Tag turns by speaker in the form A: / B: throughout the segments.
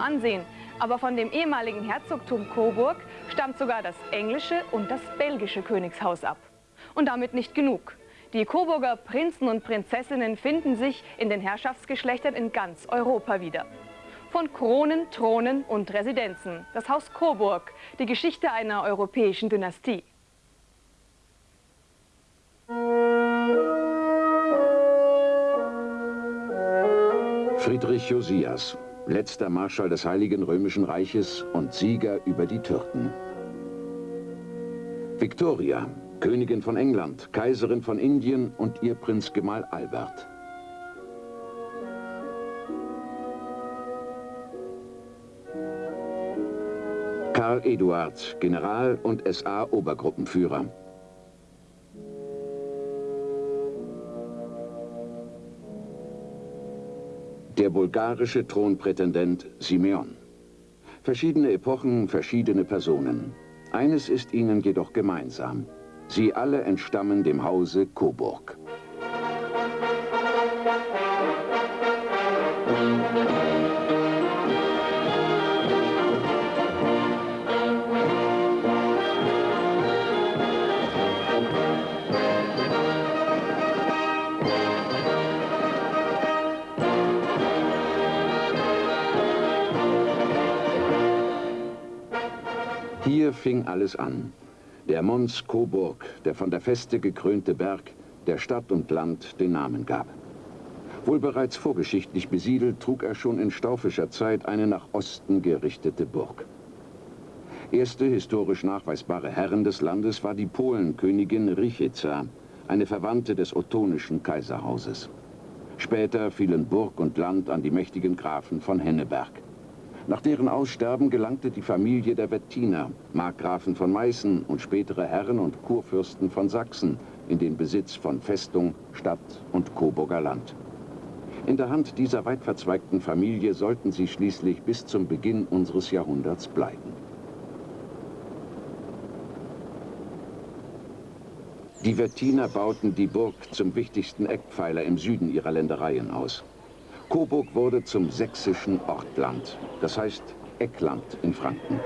A: ansehen. Aber von dem ehemaligen Herzogtum Coburg stammt sogar das englische und das belgische Königshaus ab. Und damit nicht genug. Die Coburger Prinzen und Prinzessinnen finden sich in den Herrschaftsgeschlechtern in ganz Europa wieder. Von Kronen, Thronen und Residenzen. Das Haus Coburg, die Geschichte einer europäischen Dynastie.
B: Friedrich Josias, letzter Marschall des Heiligen Römischen Reiches und Sieger über die Türken. Victoria, Königin von England, Kaiserin von Indien und ihr Prinzgemahl Albert. Karl Eduard, General und SA-Obergruppenführer. Der bulgarische Thronprätendent Simeon. Verschiedene Epochen, verschiedene Personen. Eines ist ihnen jedoch gemeinsam. Sie alle entstammen dem Hause Coburg. Fing alles an. Der Mons Coburg, der von der Feste gekrönte Berg, der Stadt und Land den Namen gab. Wohl bereits vorgeschichtlich besiedelt, trug er schon in staufischer Zeit eine nach Osten gerichtete Burg. Erste historisch nachweisbare Herrin des Landes war die Polenkönigin Richitza, eine Verwandte des ottonischen Kaiserhauses. Später fielen Burg und Land an die mächtigen Grafen von Henneberg. Nach deren Aussterben gelangte die Familie der Wettiner, Markgrafen von Meißen und spätere Herren und Kurfürsten von Sachsen, in den Besitz von Festung, Stadt und Coburger Land. In der Hand dieser weit verzweigten Familie sollten sie schließlich bis zum Beginn unseres Jahrhunderts bleiben. Die Wettiner bauten die Burg zum wichtigsten Eckpfeiler im Süden ihrer Ländereien aus. Coburg wurde zum sächsischen Ortland, das heißt Eckland in Franken.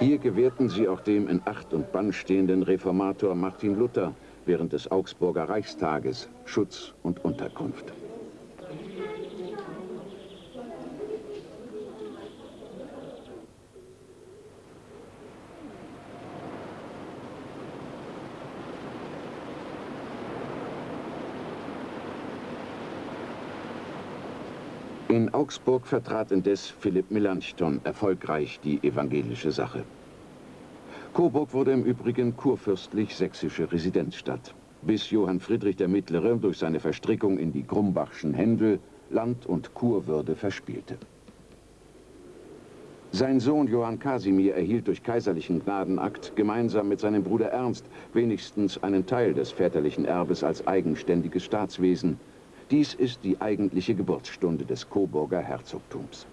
B: Hier gewährten sie auch dem in Acht und Bann stehenden Reformator Martin Luther während des Augsburger Reichstages Schutz und Unterkunft. In Augsburg vertrat indes Philipp Melanchthon erfolgreich die evangelische Sache. Coburg wurde im Übrigen kurfürstlich-sächsische Residenzstadt, bis Johann Friedrich der Mittlere durch seine Verstrickung in die Grumbachschen Händel Land- und Kurwürde verspielte. Sein Sohn Johann Kasimir erhielt durch kaiserlichen Gnadenakt gemeinsam mit seinem Bruder Ernst wenigstens einen Teil des väterlichen Erbes als eigenständiges Staatswesen, dies ist die eigentliche Geburtsstunde des Coburger Herzogtums.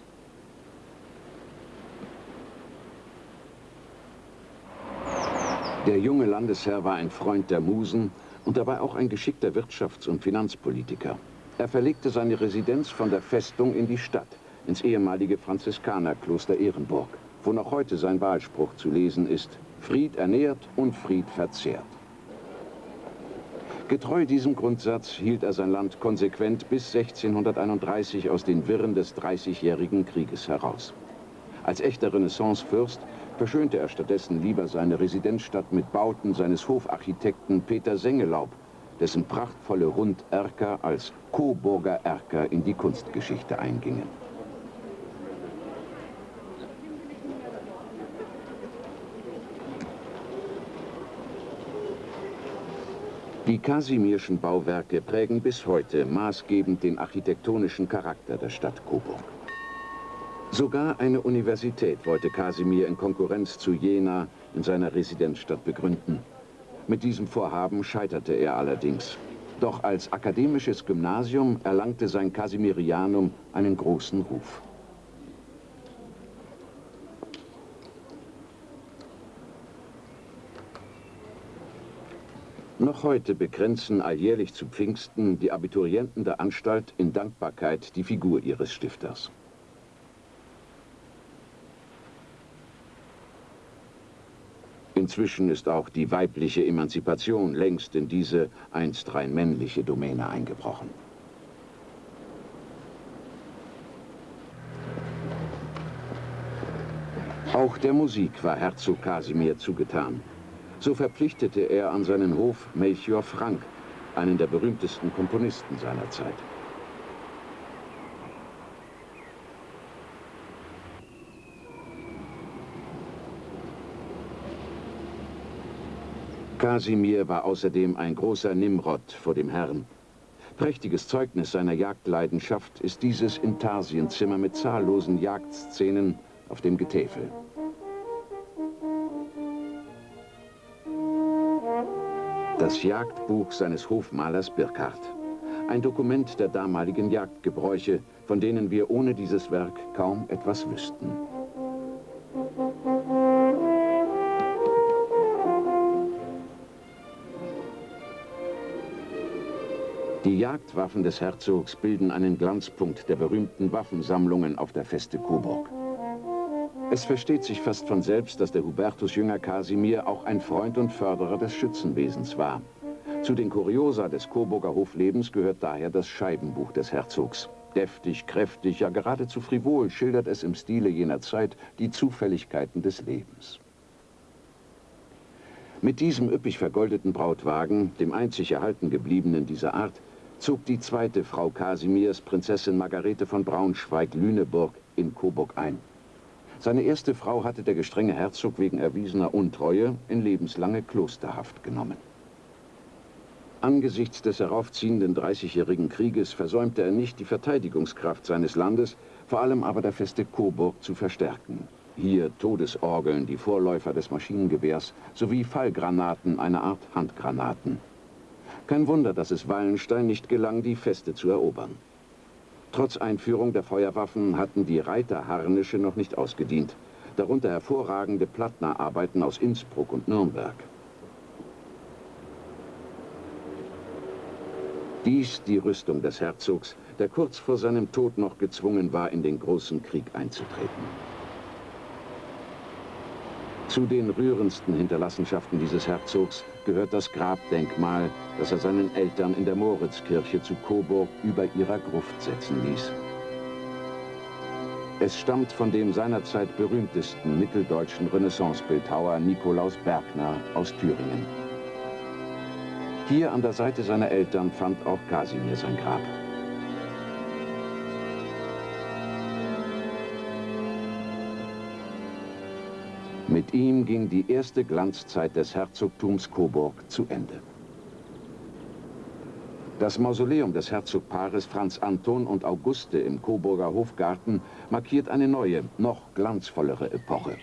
B: Der junge Landesherr war ein Freund der Musen und dabei auch ein geschickter Wirtschafts- und Finanzpolitiker. Er verlegte seine Residenz von der Festung in die Stadt, ins ehemalige Franziskanerkloster Ehrenburg, wo noch heute sein Wahlspruch zu lesen ist, Fried ernährt und Fried verzehrt. Getreu diesem Grundsatz hielt er sein Land konsequent bis 1631 aus den Wirren des Dreißigjährigen Krieges heraus. Als echter Renaissancefürst verschönte er stattdessen lieber seine Residenzstadt mit Bauten seines Hofarchitekten Peter Sengelaub, dessen prachtvolle Runderker als Coburger Erker in die Kunstgeschichte eingingen. Die Kasimirschen Bauwerke prägen bis heute maßgebend den architektonischen Charakter der Stadt Coburg. Sogar eine Universität wollte Kasimir in Konkurrenz zu Jena in seiner Residenzstadt begründen. Mit diesem Vorhaben scheiterte er allerdings. Doch als akademisches Gymnasium erlangte sein Kasimirianum einen großen Ruf. Noch heute begrenzen alljährlich zu Pfingsten die Abiturienten der Anstalt in Dankbarkeit die Figur ihres Stifters. Inzwischen ist auch die weibliche Emanzipation längst in diese einst rein männliche Domäne eingebrochen. Auch der Musik war Herzog Kasimir zugetan. So verpflichtete er an seinen Hof Melchior Frank, einen der berühmtesten Komponisten seiner Zeit. Kasimir war außerdem ein großer Nimrod vor dem Herrn. Prächtiges Zeugnis seiner Jagdleidenschaft ist dieses Intarsienzimmer mit zahllosen Jagdszenen auf dem Getäfel. Das Jagdbuch seines Hofmalers Birkhardt. Ein Dokument der damaligen Jagdgebräuche, von denen wir ohne dieses Werk kaum etwas wüssten. Die Jagdwaffen des Herzogs bilden einen Glanzpunkt der berühmten Waffensammlungen auf der Feste Coburg. Es versteht sich fast von selbst, dass der Hubertus-Jünger Kasimir auch ein Freund und Förderer des Schützenwesens war. Zu den Kuriosa des Coburger Hoflebens gehört daher das Scheibenbuch des Herzogs. Deftig, kräftig, ja geradezu frivol schildert es im Stile jener Zeit die Zufälligkeiten des Lebens. Mit diesem üppig vergoldeten Brautwagen, dem einzig erhalten gebliebenen dieser Art, zog die zweite Frau Kasimirs, Prinzessin Margarete von Braunschweig-Lüneburg, in Coburg ein. Seine erste Frau hatte der gestrenge Herzog wegen erwiesener Untreue in lebenslange Klosterhaft genommen. Angesichts des heraufziehenden Dreißigjährigen Krieges versäumte er nicht, die Verteidigungskraft seines Landes, vor allem aber der Feste Coburg, zu verstärken. Hier Todesorgeln, die Vorläufer des Maschinengewehrs, sowie Fallgranaten, eine Art Handgranaten. Kein Wunder, dass es Wallenstein nicht gelang, die Feste zu erobern. Trotz Einführung der Feuerwaffen hatten die Reiterharnische noch nicht ausgedient, darunter hervorragende Plattnerarbeiten aus Innsbruck und Nürnberg. Dies die Rüstung des Herzogs, der kurz vor seinem Tod noch gezwungen war, in den großen Krieg einzutreten. Zu den rührendsten Hinterlassenschaften dieses Herzogs gehört das Grabdenkmal, das er seinen Eltern in der Moritzkirche zu Coburg über ihrer Gruft setzen ließ. Es stammt von dem seinerzeit berühmtesten mitteldeutschen Renaissancebildhauer Nikolaus Bergner aus Thüringen. Hier an der Seite seiner Eltern fand auch Kasimir sein Grab. Mit ihm ging die erste Glanzzeit des Herzogtums Coburg zu Ende. Das Mausoleum des Herzogpaares Franz Anton und Auguste im Coburger Hofgarten markiert eine neue, noch glanzvollere Epoche.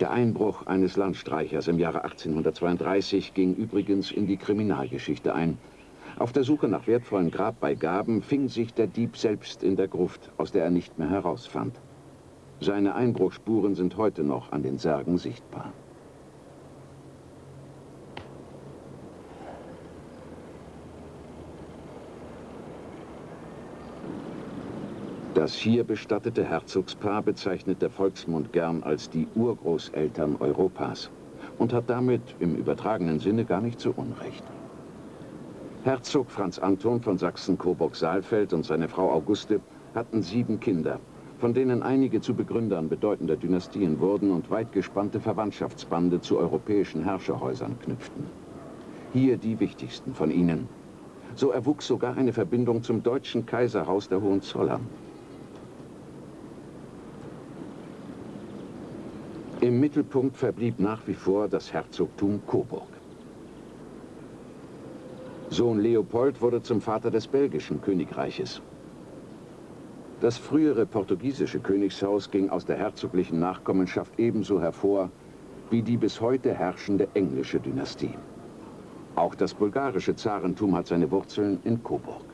B: Der Einbruch eines Landstreichers im Jahre 1832 ging übrigens in die Kriminalgeschichte ein. Auf der Suche nach wertvollen Grabbeigaben fing sich der Dieb selbst in der Gruft, aus der er nicht mehr herausfand. Seine Einbruchspuren sind heute noch an den Särgen sichtbar. Das hier bestattete Herzogspaar bezeichnet der Volksmund gern als die Urgroßeltern Europas und hat damit im übertragenen Sinne gar nicht so Unrecht. Herzog Franz Anton von Sachsen-Coburg-Saalfeld und seine Frau Auguste hatten sieben Kinder, von denen einige zu Begründern bedeutender Dynastien wurden und weit gespannte Verwandtschaftsbande zu europäischen Herrscherhäusern knüpften. Hier die wichtigsten von ihnen. So erwuchs sogar eine Verbindung zum deutschen Kaiserhaus der Hohenzollern. Im Mittelpunkt verblieb nach wie vor das Herzogtum Coburg. Sohn Leopold wurde zum Vater des belgischen Königreiches. Das frühere portugiesische Königshaus ging aus der herzoglichen Nachkommenschaft ebenso hervor wie die bis heute herrschende englische Dynastie. Auch das bulgarische Zarentum hat seine Wurzeln in Coburg.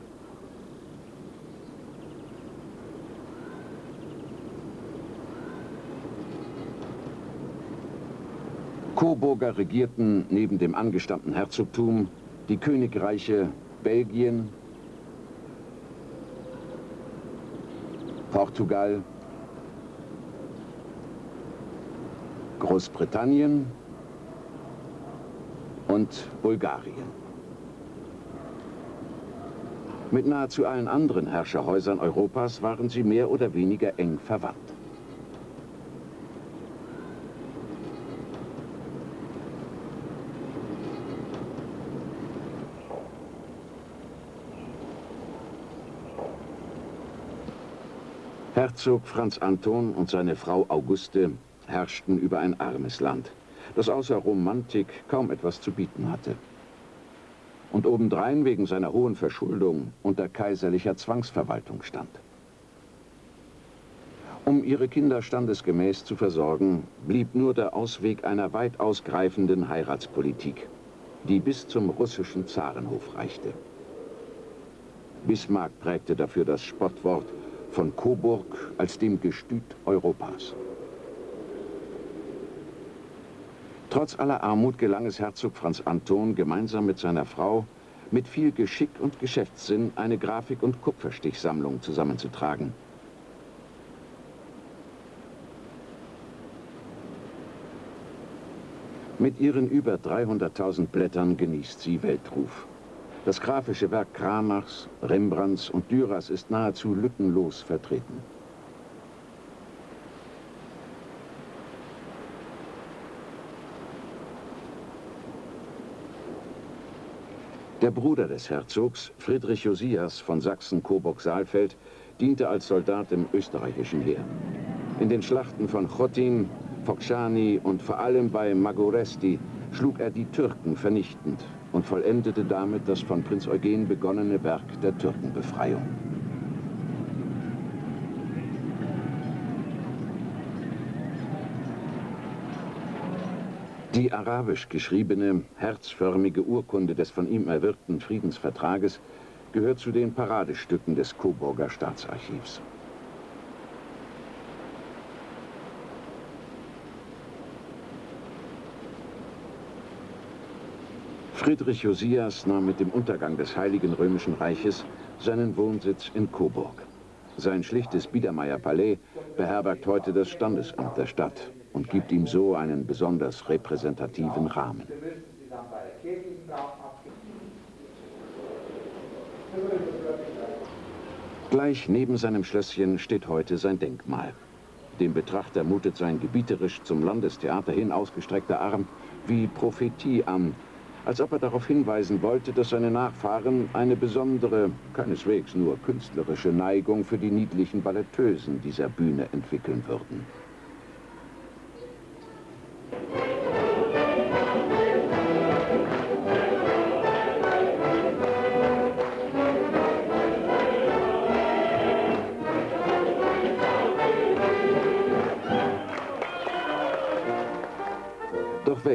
B: Coburger regierten neben dem angestammten Herzogtum die Königreiche Belgien, Portugal, Großbritannien und Bulgarien. Mit nahezu allen anderen Herrscherhäusern Europas waren sie mehr oder weniger eng verwandt. Herzog Franz Anton und seine Frau Auguste herrschten über ein armes Land, das außer Romantik kaum etwas zu bieten hatte und obendrein wegen seiner hohen Verschuldung unter kaiserlicher Zwangsverwaltung stand. Um ihre Kinder standesgemäß zu versorgen, blieb nur der Ausweg einer weit ausgreifenden Heiratspolitik, die bis zum russischen Zarenhof reichte. Bismarck prägte dafür das Spottwort von Coburg als dem Gestüt Europas. Trotz aller Armut gelang es Herzog Franz Anton, gemeinsam mit seiner Frau, mit viel Geschick und Geschäftssinn eine Grafik- und Kupferstichsammlung zusammenzutragen. Mit ihren über 300.000 Blättern genießt sie Weltruf. Das grafische Werk Kramachs, Rembrandts und Dürers ist nahezu lückenlos vertreten. Der Bruder des Herzogs, Friedrich Josias von Sachsen-Coburg-Saalfeld, diente als Soldat im österreichischen Heer. In den Schlachten von Chotin, Fokshani und vor allem bei Magoresti schlug er die Türken vernichtend und vollendete damit das von Prinz Eugen begonnene Werk der Türkenbefreiung. Die arabisch geschriebene, herzförmige Urkunde des von ihm erwirkten Friedensvertrages gehört zu den Paradestücken des Coburger Staatsarchivs. Friedrich Josias nahm mit dem Untergang des Heiligen Römischen Reiches seinen Wohnsitz in Coburg. Sein schlichtes Biedermeierpalais beherbergt heute das Standesamt der Stadt und gibt ihm so einen besonders repräsentativen Rahmen. Gleich neben seinem Schlösschen steht heute sein Denkmal. Dem Betrachter mutet sein gebieterisch zum Landestheater hin ausgestreckter Arm wie Prophetie an, als ob er darauf hinweisen wollte, dass seine Nachfahren eine besondere, keineswegs nur künstlerische Neigung für die niedlichen Balletteusen dieser Bühne entwickeln würden.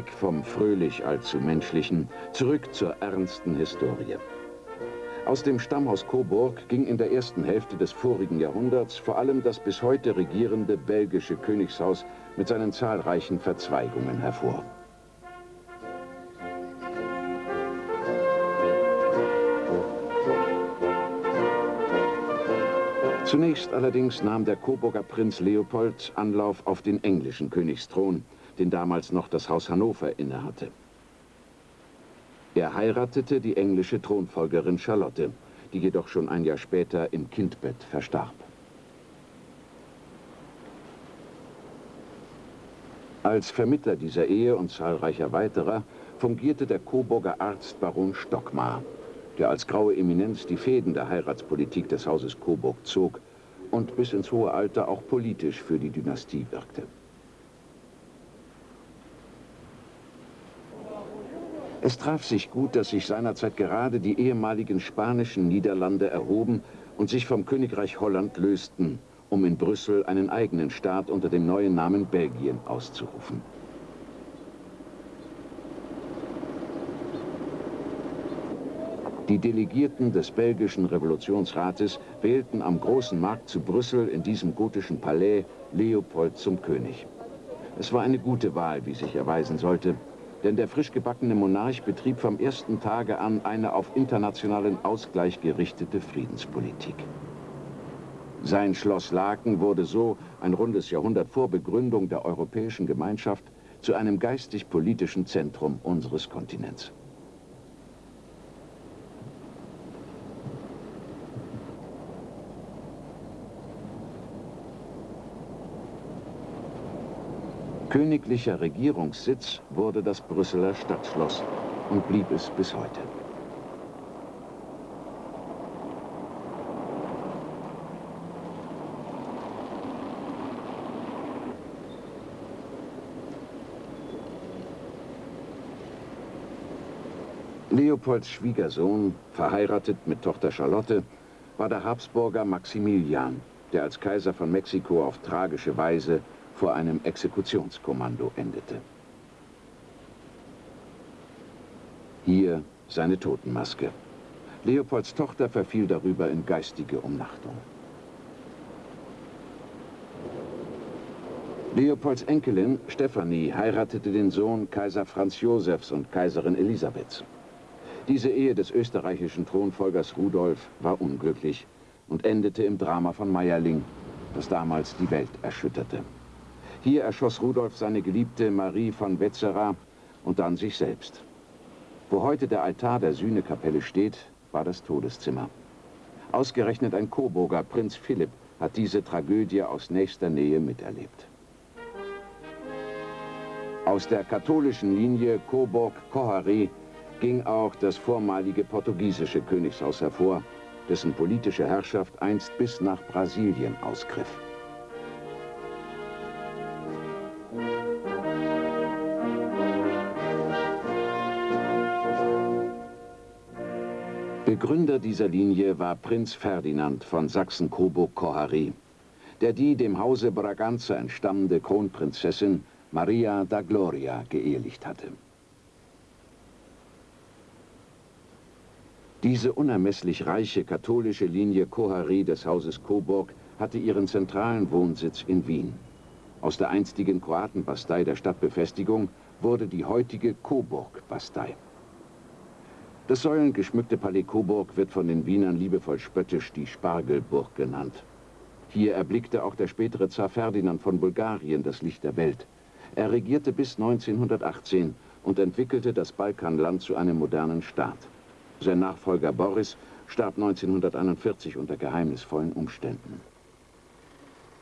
B: Weg vom fröhlich allzu menschlichen, zurück zur ernsten Historie. Aus dem Stammhaus Coburg ging in der ersten Hälfte des vorigen Jahrhunderts vor allem das bis heute regierende belgische Königshaus mit seinen zahlreichen Verzweigungen hervor. Zunächst allerdings nahm der Coburger Prinz Leopold Anlauf auf den englischen Königsthron, den damals noch das Haus Hannover innehatte. Er heiratete die englische Thronfolgerin Charlotte, die jedoch schon ein Jahr später im Kindbett verstarb. Als Vermittler dieser Ehe und zahlreicher weiterer fungierte der Coburger Arzt Baron Stockmar, der als graue Eminenz die Fäden der Heiratspolitik des Hauses Coburg zog und bis ins hohe Alter auch politisch für die Dynastie wirkte. Es traf sich gut, dass sich seinerzeit gerade die ehemaligen spanischen Niederlande erhoben und sich vom Königreich Holland lösten, um in Brüssel einen eigenen Staat unter dem neuen Namen Belgien auszurufen. Die Delegierten des belgischen Revolutionsrates wählten am großen Markt zu Brüssel in diesem gotischen Palais Leopold zum König. Es war eine gute Wahl, wie sich erweisen sollte, denn der frisch gebackene Monarch betrieb vom ersten Tage an eine auf internationalen Ausgleich gerichtete Friedenspolitik. Sein Schloss Laken wurde so, ein rundes Jahrhundert vor Begründung der Europäischen Gemeinschaft, zu einem geistig-politischen Zentrum unseres Kontinents. Königlicher Regierungssitz wurde das Brüsseler Stadtschloss und blieb es bis heute. Leopolds Schwiegersohn, verheiratet mit Tochter Charlotte, war der Habsburger Maximilian, der als Kaiser von Mexiko auf tragische Weise vor einem Exekutionskommando endete. Hier seine Totenmaske. Leopolds Tochter verfiel darüber in geistige Umnachtung. Leopolds Enkelin Stephanie heiratete den Sohn Kaiser Franz Josefs und Kaiserin Elisabeths. Diese Ehe des österreichischen Thronfolgers Rudolf war unglücklich und endete im Drama von Meierling, das damals die Welt erschütterte. Hier erschoss Rudolf seine Geliebte Marie von Wetzera und dann sich selbst. Wo heute der Altar der Sühnekapelle steht, war das Todeszimmer. Ausgerechnet ein Coburger, Prinz Philipp, hat diese Tragödie aus nächster Nähe miterlebt. Aus der katholischen Linie Coburg-Kohari ging auch das vormalige portugiesische Königshaus hervor, dessen politische Herrschaft einst bis nach Brasilien ausgriff. Begründer dieser Linie war Prinz Ferdinand von Sachsen-Coburg-Kohari, der die dem Hause Braganza entstammende Kronprinzessin Maria da Gloria geehelicht hatte. Diese unermesslich reiche katholische Linie Kohari des Hauses Coburg hatte ihren zentralen Wohnsitz in Wien. Aus der einstigen Kroatenbastei der Stadtbefestigung wurde die heutige Coburg-Bastei. Das säulengeschmückte Palais Coburg wird von den Wienern liebevoll spöttisch die Spargelburg genannt. Hier erblickte auch der spätere Zar Ferdinand von Bulgarien das Licht der Welt. Er regierte bis 1918 und entwickelte das Balkanland zu einem modernen Staat. Sein Nachfolger Boris starb 1941 unter geheimnisvollen Umständen.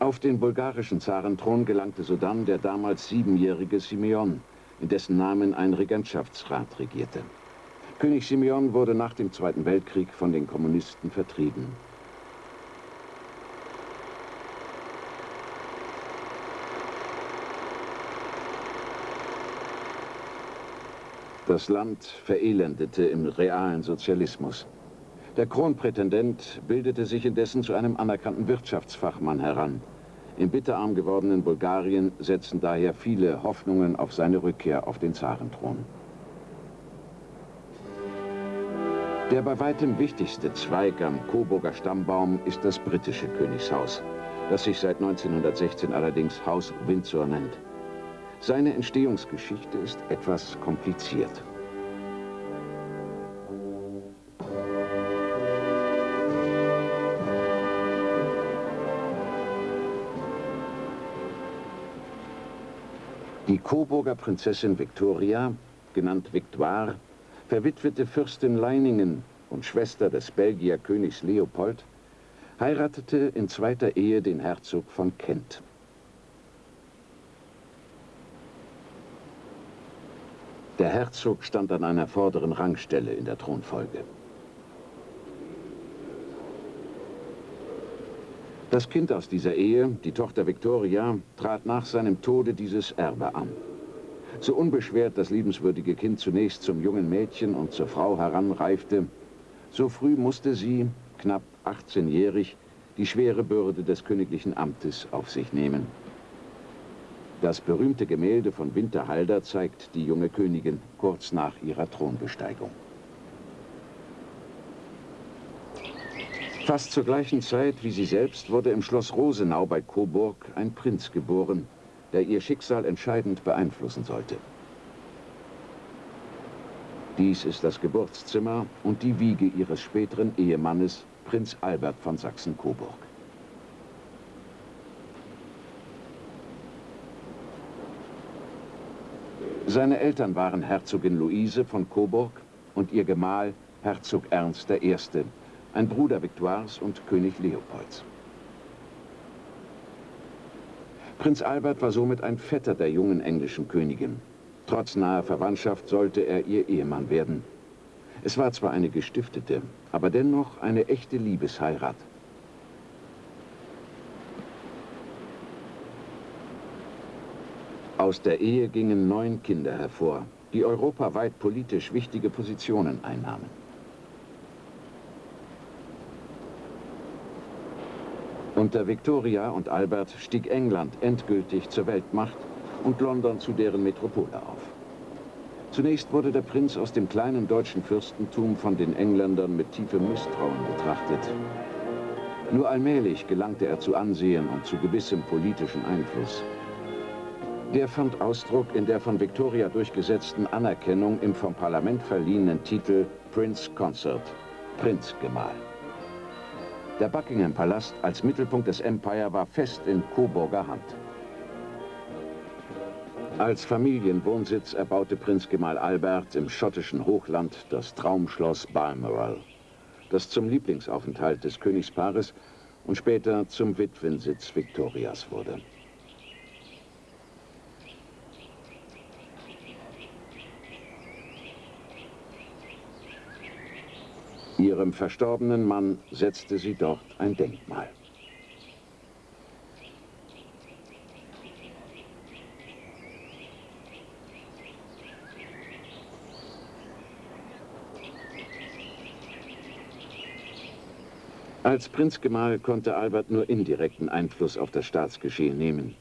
B: Auf den bulgarischen Zarenthron gelangte sodann der damals siebenjährige Simeon, in dessen Namen ein Regentschaftsrat regierte. König Simeon wurde nach dem Zweiten Weltkrieg von den Kommunisten vertrieben. Das Land verelendete im realen Sozialismus. Der Kronprätendent bildete sich indessen zu einem anerkannten Wirtschaftsfachmann heran. Im bitterarm gewordenen Bulgarien setzten daher viele Hoffnungen auf seine Rückkehr auf den Zarenthron. Der bei weitem wichtigste Zweig am Coburger Stammbaum ist das britische Königshaus, das sich seit 1916 allerdings Haus Windsor nennt. Seine Entstehungsgeschichte ist etwas kompliziert. Die Coburger Prinzessin Victoria, genannt Victoire, verwitwete Fürstin Leiningen und Schwester des Belgier Königs Leopold, heiratete in zweiter Ehe den Herzog von Kent. Der Herzog stand an einer vorderen Rangstelle in der Thronfolge. Das Kind aus dieser Ehe, die Tochter Victoria, trat nach seinem Tode dieses Erbe an. So unbeschwert das liebenswürdige Kind zunächst zum jungen Mädchen und zur Frau heranreifte, so früh musste sie, knapp 18-jährig, die schwere Bürde des königlichen Amtes auf sich nehmen. Das berühmte Gemälde von Winterhalder zeigt die junge Königin kurz nach ihrer Thronbesteigung. Fast zur gleichen Zeit wie sie selbst wurde im Schloss Rosenau bei Coburg ein Prinz geboren, der ihr Schicksal entscheidend beeinflussen sollte. Dies ist das Geburtszimmer und die Wiege ihres späteren Ehemannes, Prinz Albert von Sachsen-Coburg. Seine Eltern waren Herzogin Luise von Coburg und ihr Gemahl Herzog Ernst I., ein Bruder Victoires und König Leopolds. Prinz Albert war somit ein Vetter der jungen englischen Königin. Trotz naher Verwandtschaft sollte er ihr Ehemann werden. Es war zwar eine gestiftete, aber dennoch eine echte Liebesheirat. Aus der Ehe gingen neun Kinder hervor, die europaweit politisch wichtige Positionen einnahmen. Unter Victoria und Albert stieg England endgültig zur Weltmacht und London zu deren Metropole auf. Zunächst wurde der Prinz aus dem kleinen deutschen Fürstentum von den Engländern mit tiefem Misstrauen betrachtet. Nur allmählich gelangte er zu Ansehen und zu gewissem politischen Einfluss. Der fand Ausdruck in der von Victoria durchgesetzten Anerkennung im vom Parlament verliehenen Titel Prince Consort, Prinzgemahl. Der Buckingham-Palast als Mittelpunkt des Empire war fest in Coburger Hand. Als Familienwohnsitz erbaute Prinz Gemahl Albert im schottischen Hochland das Traumschloss Balmoral, das zum Lieblingsaufenthalt des Königspaares und später zum Witwensitz Victorias wurde. Ihrem verstorbenen Mann setzte sie dort ein Denkmal. Als Prinzgemahl konnte Albert nur indirekten Einfluss auf das Staatsgeschehen nehmen.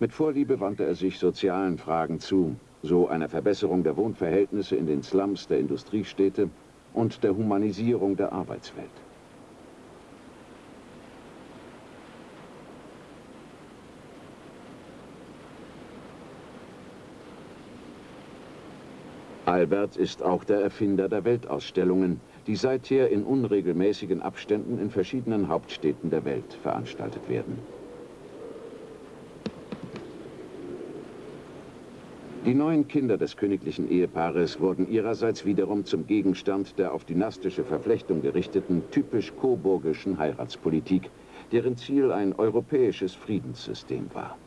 B: Mit Vorliebe wandte er sich sozialen Fragen zu, so einer Verbesserung der Wohnverhältnisse in den Slums der Industriestädte und der Humanisierung der Arbeitswelt. Albert ist auch der Erfinder der Weltausstellungen, die seither in unregelmäßigen Abständen in verschiedenen Hauptstädten der Welt veranstaltet werden. Die neun Kinder des königlichen Ehepaares wurden ihrerseits wiederum zum Gegenstand der auf dynastische Verflechtung gerichteten, typisch coburgischen Heiratspolitik, deren Ziel ein europäisches Friedenssystem war.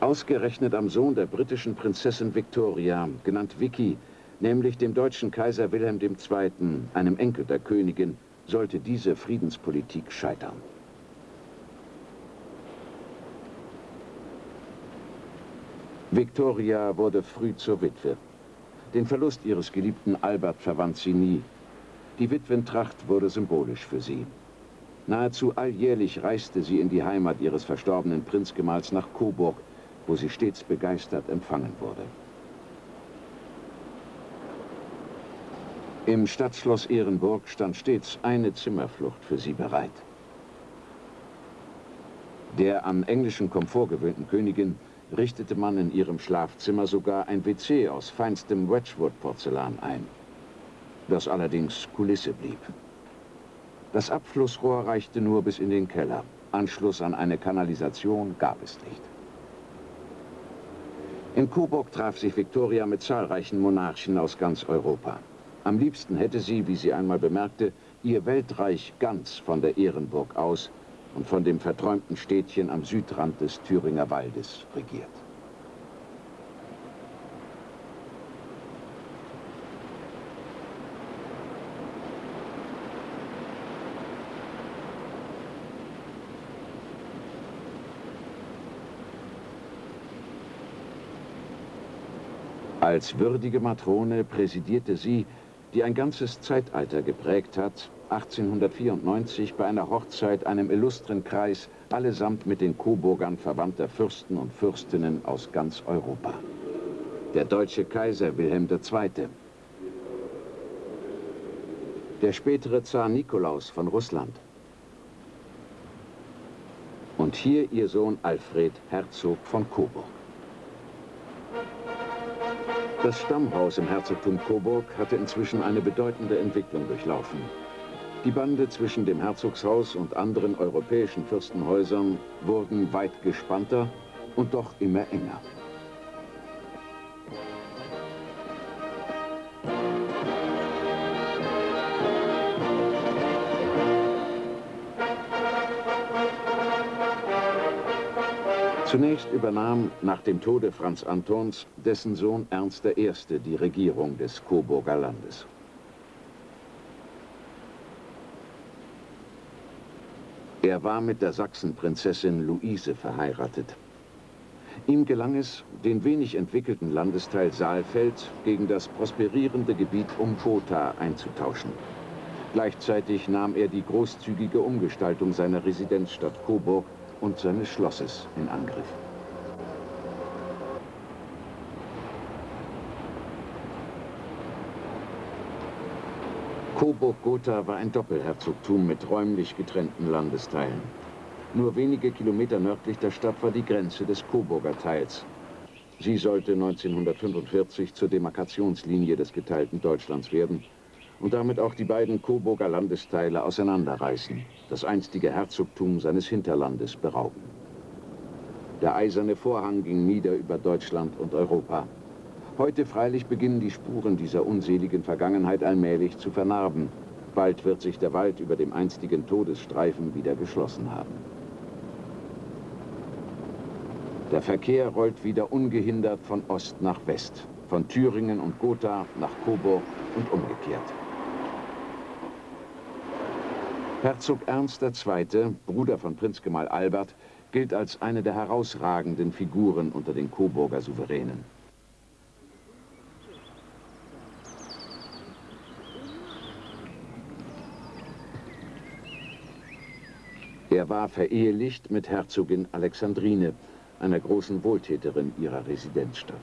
B: Ausgerechnet am Sohn der britischen Prinzessin Victoria, genannt Vicky, nämlich dem deutschen Kaiser Wilhelm II., einem Enkel der Königin, sollte diese Friedenspolitik scheitern. Victoria wurde früh zur Witwe. Den Verlust ihres geliebten Albert verwandt sie nie. Die Witwentracht wurde symbolisch für sie. Nahezu alljährlich reiste sie in die Heimat ihres verstorbenen Prinzgemahls nach Coburg, wo sie stets begeistert empfangen wurde. Im Stadtschloss Ehrenburg stand stets eine Zimmerflucht für sie bereit. Der an englischen Komfort gewöhnten Königin richtete man in ihrem Schlafzimmer sogar ein WC aus feinstem Wedgwood-Porzellan ein, das allerdings Kulisse blieb. Das Abflussrohr reichte nur bis in den Keller. Anschluss an eine Kanalisation gab es nicht. In Coburg traf sich Victoria mit zahlreichen Monarchen aus ganz Europa. Am liebsten hätte sie, wie sie einmal bemerkte, ihr Weltreich ganz von der Ehrenburg aus und von dem verträumten Städtchen am Südrand des Thüringer Waldes regiert. Als würdige Matrone präsidierte sie, die ein ganzes Zeitalter geprägt hat, 1894 bei einer Hochzeit einem illustren Kreis, allesamt mit den Coburgern verwandter Fürsten und Fürstinnen aus ganz Europa. Der deutsche Kaiser Wilhelm II., der spätere Zar Nikolaus von Russland und hier ihr Sohn Alfred, Herzog von Coburg. Das Stammhaus im Herzogtum Coburg hatte inzwischen eine bedeutende Entwicklung durchlaufen. Die Bande zwischen dem Herzogshaus und anderen europäischen Fürstenhäusern wurden weit gespannter und doch immer enger. Zunächst übernahm nach dem Tode Franz Antons dessen Sohn Ernst I. die Regierung des Coburger Landes. Er war mit der Sachsenprinzessin Luise verheiratet. Ihm gelang es, den wenig entwickelten Landesteil Saalfeld gegen das prosperierende Gebiet um Gotha einzutauschen. Gleichzeitig nahm er die großzügige Umgestaltung seiner Residenzstadt Coburg und seines Schlosses in Angriff. Coburg-Gotha war ein Doppelherzogtum mit räumlich getrennten Landesteilen. Nur wenige Kilometer nördlich der Stadt war die Grenze des Coburger Teils. Sie sollte 1945 zur Demarkationslinie des geteilten Deutschlands werden und damit auch die beiden Coburger Landesteile auseinanderreißen, das einstige Herzogtum seines Hinterlandes berauben. Der eiserne Vorhang ging nieder über Deutschland und Europa. Heute freilich beginnen die Spuren dieser unseligen Vergangenheit allmählich zu vernarben. Bald wird sich der Wald über dem einstigen Todesstreifen wieder geschlossen haben. Der Verkehr rollt wieder ungehindert von Ost nach West, von Thüringen und Gotha nach Coburg und umgekehrt. Herzog Ernst II., Bruder von Prinzgemahl Albert, gilt als eine der herausragenden Figuren unter den Coburger Souveränen. Er war verehelicht mit Herzogin Alexandrine, einer großen Wohltäterin ihrer Residenzstadt.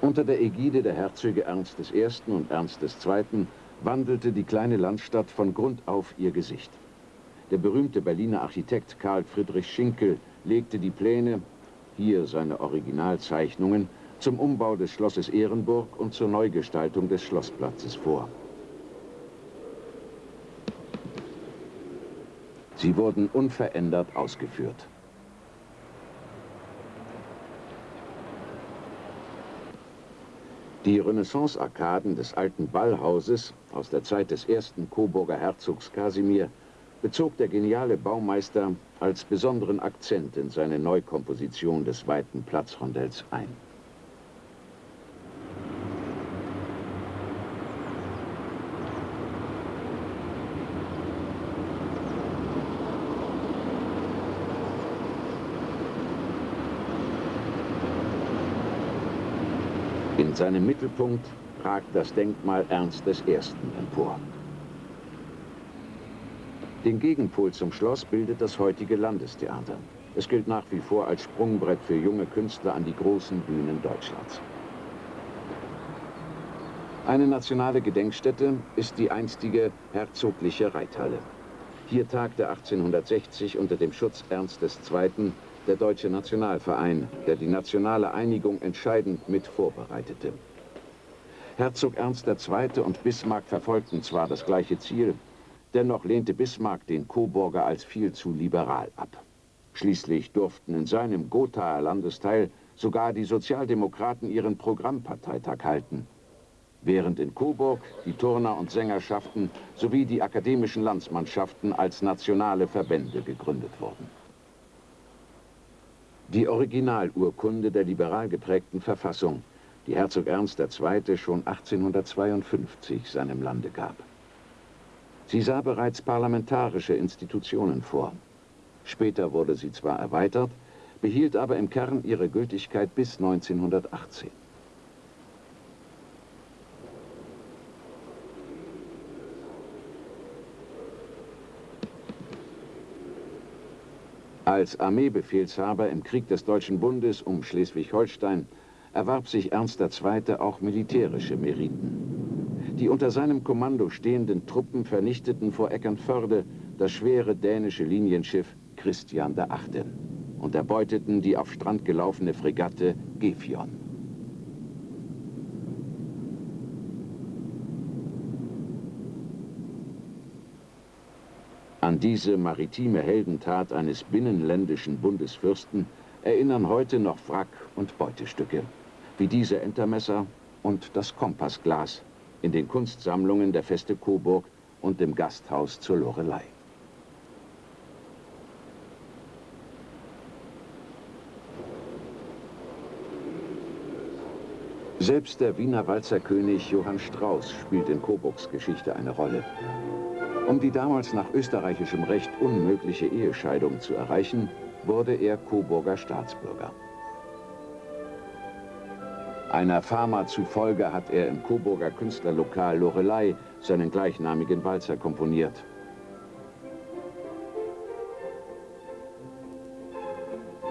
B: Unter der Ägide der Herzöge Ernst I. und Ernst II wandelte die kleine Landstadt von Grund auf ihr Gesicht. Der berühmte Berliner Architekt Karl Friedrich Schinkel legte die Pläne, hier seine Originalzeichnungen, zum Umbau des Schlosses Ehrenburg und zur Neugestaltung des Schlossplatzes vor. Sie wurden unverändert ausgeführt. Die Renaissance-Arkaden des alten Ballhauses aus der Zeit des ersten Coburger Herzogs Kasimir bezog der geniale Baumeister als besonderen Akzent in seine Neukomposition des weiten Platzrondells ein. Seinem Mittelpunkt ragt das Denkmal Ernst I. empor. Den Gegenpol zum Schloss bildet das heutige Landestheater. Es gilt nach wie vor als Sprungbrett für junge Künstler an die großen Bühnen Deutschlands. Eine nationale Gedenkstätte ist die einstige herzogliche Reithalle. Hier tagte 1860 unter dem Schutz Ernst II der Deutsche Nationalverein, der die nationale Einigung entscheidend mit vorbereitete. Herzog Ernst II. und Bismarck verfolgten zwar das gleiche Ziel, dennoch lehnte Bismarck den Coburger als viel zu liberal ab. Schließlich durften in seinem Gothaer Landesteil sogar die Sozialdemokraten ihren Programmparteitag halten, während in Coburg die Turner- und Sängerschaften sowie die akademischen Landsmannschaften als nationale Verbände gegründet wurden. Die Originalurkunde der liberal geprägten Verfassung, die Herzog Ernst II. schon 1852 seinem Lande gab. Sie sah bereits parlamentarische Institutionen vor. Später wurde sie zwar erweitert, behielt aber im Kern ihre Gültigkeit bis 1918. Als Armeebefehlshaber im Krieg des Deutschen Bundes um Schleswig-Holstein erwarb sich Ernst II. auch militärische Meriten. Die unter seinem Kommando stehenden Truppen vernichteten vor Eckernförde das schwere dänische Linienschiff Christian VIII. und erbeuteten die auf Strand gelaufene Fregatte Gefion. An diese maritime Heldentat eines binnenländischen Bundesfürsten erinnern heute noch Wrack- und Beutestücke, wie diese Entermesser und das Kompassglas in den Kunstsammlungen der Feste Coburg und dem Gasthaus zur Lorelei. Selbst der Wiener Walzerkönig Johann Strauß spielt in Coburgs Geschichte eine Rolle. Um die damals nach österreichischem Recht unmögliche Ehescheidung zu erreichen, wurde er Coburger Staatsbürger. Einer Fama zufolge hat er im Coburger Künstlerlokal Lorelei seinen gleichnamigen Walzer komponiert.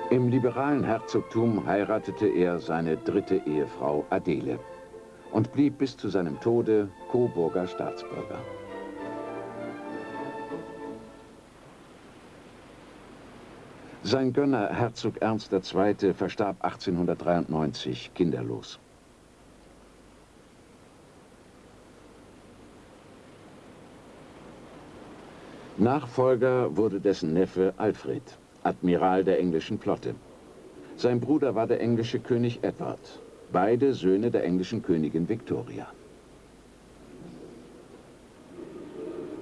B: Im liberalen Herzogtum heiratete er seine dritte Ehefrau Adele und blieb bis zu seinem Tode Coburger Staatsbürger. Sein Gönner Herzog Ernst II. verstarb 1893 kinderlos. Nachfolger wurde dessen Neffe Alfred, Admiral der englischen Flotte. Sein Bruder war der englische König Edward, beide Söhne der englischen Königin Victoria.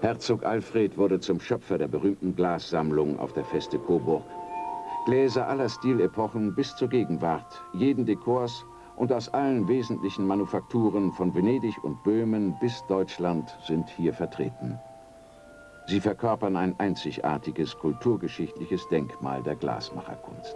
B: Herzog Alfred wurde zum Schöpfer der berühmten Glassammlung auf der Feste Coburg. Gläser aller Stilepochen bis zur Gegenwart, jeden Dekors und aus allen wesentlichen Manufakturen von Venedig und Böhmen bis Deutschland sind hier vertreten. Sie verkörpern ein einzigartiges kulturgeschichtliches Denkmal der Glasmacherkunst.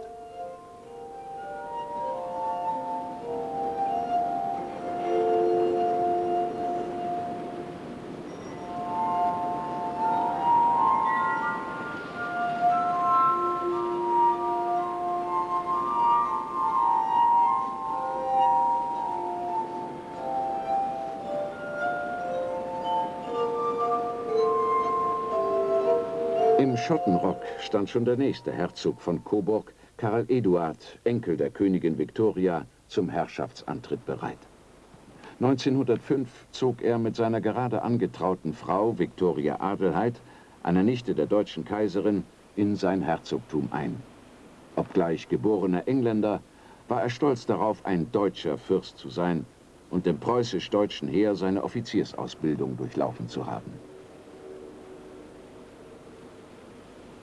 B: Schottenrock stand schon der nächste Herzog von Coburg, Karl Eduard, Enkel der Königin Victoria, zum Herrschaftsantritt bereit. 1905 zog er mit seiner gerade angetrauten Frau Victoria Adelheid, einer Nichte der deutschen Kaiserin, in sein Herzogtum ein. Obgleich geborener Engländer, war er stolz darauf, ein deutscher Fürst zu sein und dem preußisch-deutschen Heer seine Offiziersausbildung durchlaufen zu haben.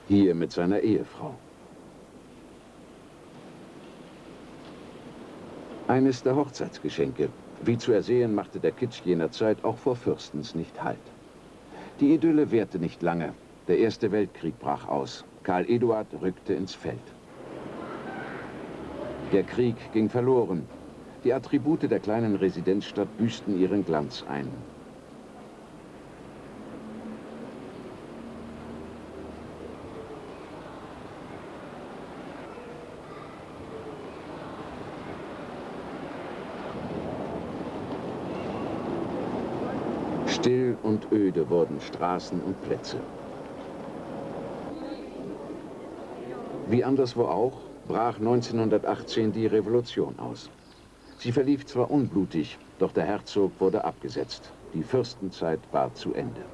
B: Hier mit seiner Ehefrau. Eines der Hochzeitsgeschenke. Wie zu ersehen, machte der Kitsch jener Zeit auch vor Fürstens nicht Halt. Die Idylle währte nicht lange. Der Erste Weltkrieg brach aus. Karl Eduard rückte ins Feld. Der Krieg ging verloren. Die Attribute der kleinen Residenzstadt büßten ihren Glanz ein. Still und öde wurden Straßen und Plätze. Wie anderswo auch, brach 1918 die Revolution aus. Sie verlief zwar unblutig, doch der Herzog wurde abgesetzt. Die Fürstenzeit war zu Ende.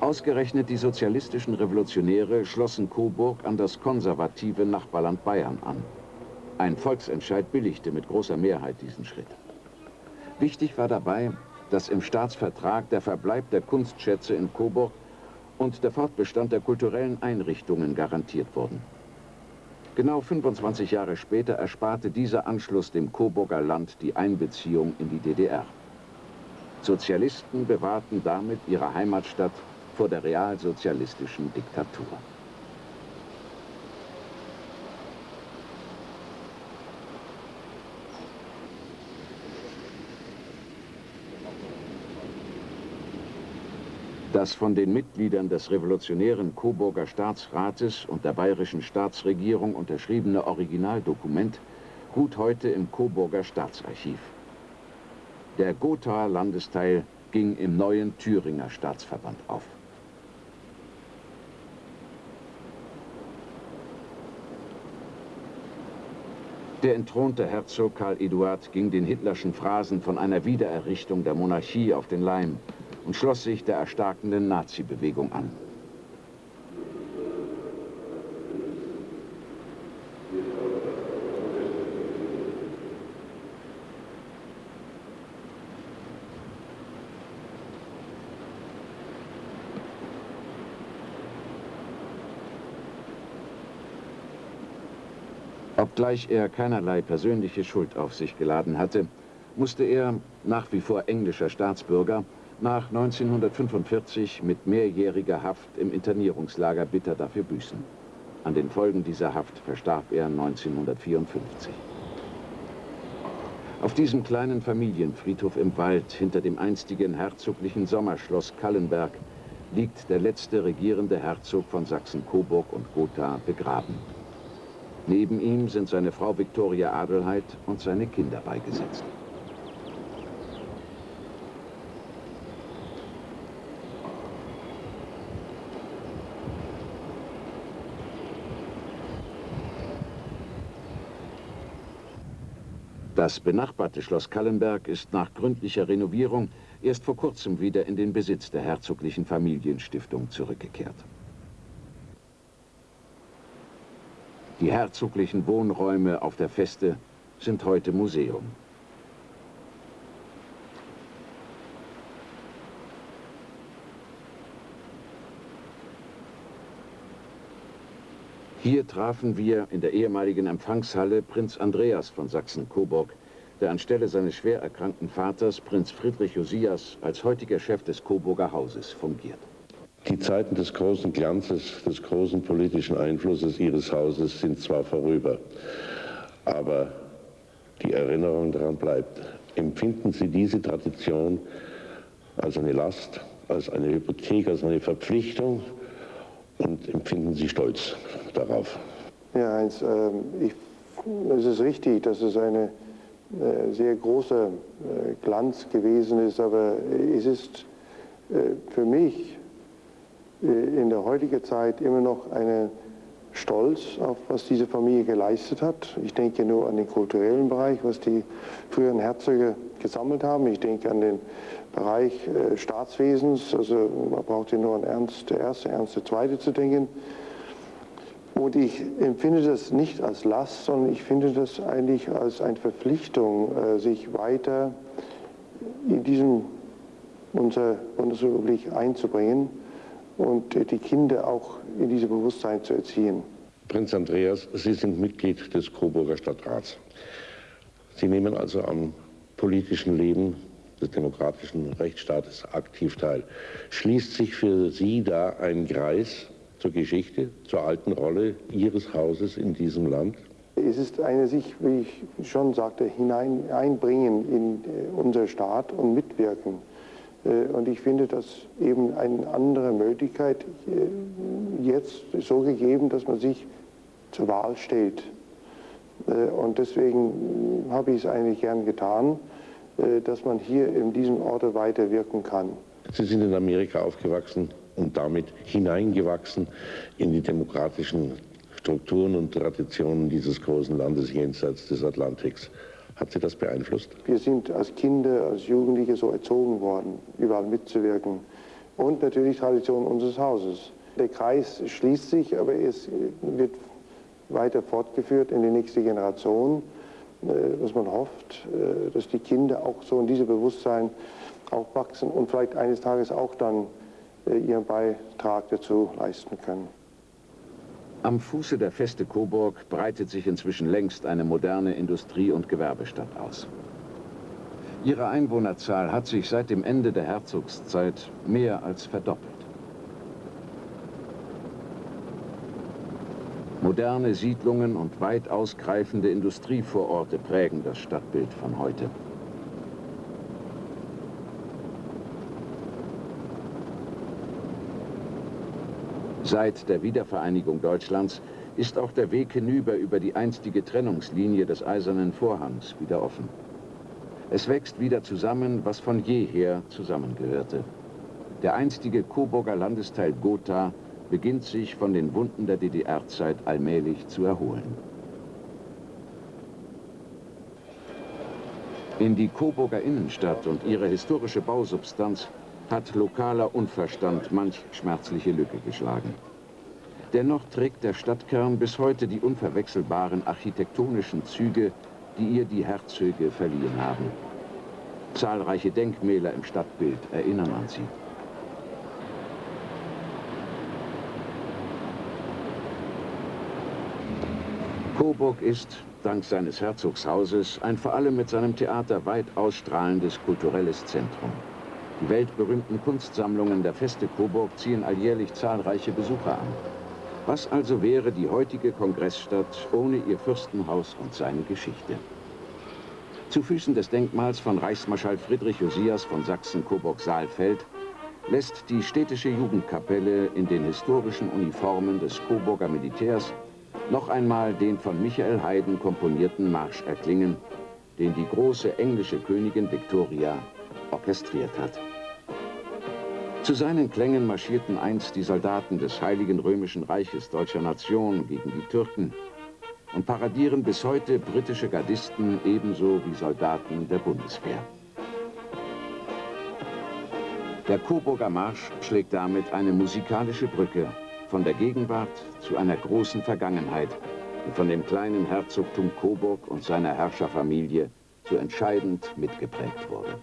B: Ausgerechnet die sozialistischen Revolutionäre schlossen Coburg an das konservative Nachbarland Bayern an. Ein Volksentscheid billigte mit großer Mehrheit diesen Schritt. Wichtig war dabei, dass im Staatsvertrag der Verbleib der Kunstschätze in Coburg und der Fortbestand der kulturellen Einrichtungen garantiert wurden. Genau 25 Jahre später ersparte dieser Anschluss dem Coburger Land die Einbeziehung in die DDR. Sozialisten bewahrten damit ihre Heimatstadt vor der realsozialistischen Diktatur. das von den Mitgliedern des revolutionären Coburger Staatsrates und der bayerischen Staatsregierung unterschriebene Originaldokument ruht heute im Coburger Staatsarchiv. Der Gothaer Landesteil ging im neuen Thüringer Staatsverband auf. Der entthronte Herzog Karl Eduard ging den hitlerschen Phrasen von einer Wiedererrichtung der Monarchie auf den Leim und schloss sich der erstarkenden Nazi-Bewegung an. Obgleich er keinerlei persönliche Schuld auf sich geladen hatte, musste er, nach wie vor englischer Staatsbürger, nach 1945 mit mehrjähriger Haft im Internierungslager bitter dafür büßen. An den Folgen dieser Haft verstarb er 1954. Auf diesem kleinen Familienfriedhof im Wald hinter dem einstigen herzoglichen Sommerschloss Kallenberg liegt der letzte regierende Herzog von Sachsen-Coburg und Gotha begraben. Neben ihm sind seine Frau Viktoria Adelheid und seine Kinder beigesetzt. Das benachbarte Schloss Kallenberg ist nach gründlicher Renovierung erst vor kurzem wieder in den Besitz der herzoglichen Familienstiftung zurückgekehrt. Die herzoglichen Wohnräume auf der Feste sind heute Museum. Hier trafen wir in der ehemaligen Empfangshalle Prinz Andreas von Sachsen-Coburg, der anstelle seines schwer erkrankten Vaters, Prinz Friedrich Josias, als heutiger Chef des Coburger Hauses fungiert.
C: Die Zeiten des großen Glanzes, des großen politischen Einflusses Ihres Hauses sind zwar vorüber, aber die Erinnerung daran bleibt. Empfinden Sie diese Tradition als eine Last, als eine Hypothek, als eine Verpflichtung und empfinden Sie Stolz darauf?
D: Ja, Heinz, äh, ich, es ist richtig, dass es eine äh, sehr großer äh, Glanz gewesen ist, aber es ist äh, für mich äh, in der heutigen Zeit immer noch einen Stolz auf, was diese Familie geleistet hat. Ich denke nur an den kulturellen Bereich, was die früheren Herzöge gesammelt haben. Ich denke an den Bereich äh, Staatswesens. Also man braucht ja nur an Ernst Erste, Ernst Zweite zu denken. Und ich empfinde das nicht als Last, sondern ich finde das eigentlich als eine Verpflichtung, äh, sich weiter in diesem unserer Bundesrepublik einzubringen und die Kinder auch in diesem Bewusstsein zu erziehen.
C: Prinz Andreas, Sie sind Mitglied des Coburger Stadtrats. Sie nehmen also am politischen Leben des demokratischen Rechtsstaates aktiv teil. Schließt sich für Sie da ein Kreis zur Geschichte, zur alten Rolle Ihres Hauses in diesem Land?
D: Es ist eine sich, wie ich schon sagte, hinein einbringen in äh, unser Staat und mitwirken. Äh, und ich finde das eben eine andere Möglichkeit äh, jetzt so gegeben, dass man sich zur Wahl stellt. Und deswegen habe ich es eigentlich gern getan, dass man hier in diesem Ort weiterwirken kann.
C: Sie sind in Amerika aufgewachsen und damit hineingewachsen in die demokratischen Strukturen und Traditionen dieses großen Landes jenseits des Atlantiks. Hat Sie das beeinflusst?
D: Wir sind als Kinder, als Jugendliche so erzogen worden, überall mitzuwirken. Und natürlich Tradition unseres Hauses. Der Kreis schließt sich, aber es wird weiter fortgeführt in die nächste Generation, äh, dass man hofft, äh, dass die Kinder auch so in diesem Bewusstsein aufwachsen und vielleicht eines Tages auch dann äh, ihren Beitrag dazu leisten können.
B: Am Fuße der Feste Coburg breitet sich inzwischen längst eine moderne Industrie- und Gewerbestadt aus. Ihre Einwohnerzahl hat sich seit dem Ende der Herzogszeit mehr als verdoppelt. Moderne Siedlungen und weit ausgreifende Industrievororte prägen das Stadtbild von heute. Seit der Wiedervereinigung Deutschlands ist auch der Weg hinüber über die einstige Trennungslinie des Eisernen Vorhangs wieder offen. Es wächst wieder zusammen, was von jeher zusammengehörte. Der einstige Coburger Landesteil Gotha beginnt sich von den Wunden der DDR-Zeit allmählich zu erholen. In die Coburger Innenstadt und ihre historische Bausubstanz hat lokaler Unverstand manch schmerzliche Lücke geschlagen. Dennoch trägt der Stadtkern bis heute die unverwechselbaren architektonischen Züge, die ihr die Herzöge verliehen haben. Zahlreiche Denkmäler im Stadtbild erinnern an sie. Coburg ist, dank seines Herzogshauses, ein vor allem mit seinem Theater weit ausstrahlendes kulturelles Zentrum. Die weltberühmten Kunstsammlungen der Feste Coburg ziehen alljährlich zahlreiche Besucher an. Was also wäre die heutige Kongressstadt ohne ihr Fürstenhaus und seine Geschichte? Zu Füßen des Denkmals von Reichsmarschall Friedrich Josias von Sachsen-Coburg-Saalfeld lässt die städtische Jugendkapelle in den historischen Uniformen des Coburger Militärs noch einmal den von Michael Haydn komponierten Marsch erklingen, den die große englische Königin Victoria orchestriert hat. Zu seinen Klängen marschierten einst die Soldaten des Heiligen Römischen Reiches deutscher Nation gegen die Türken und paradieren bis heute britische Gardisten ebenso wie Soldaten der Bundeswehr. Der Coburger Marsch schlägt damit eine musikalische Brücke von der Gegenwart zu einer großen Vergangenheit, die von dem kleinen Herzogtum Coburg und seiner Herrscherfamilie so entscheidend mitgeprägt wurde.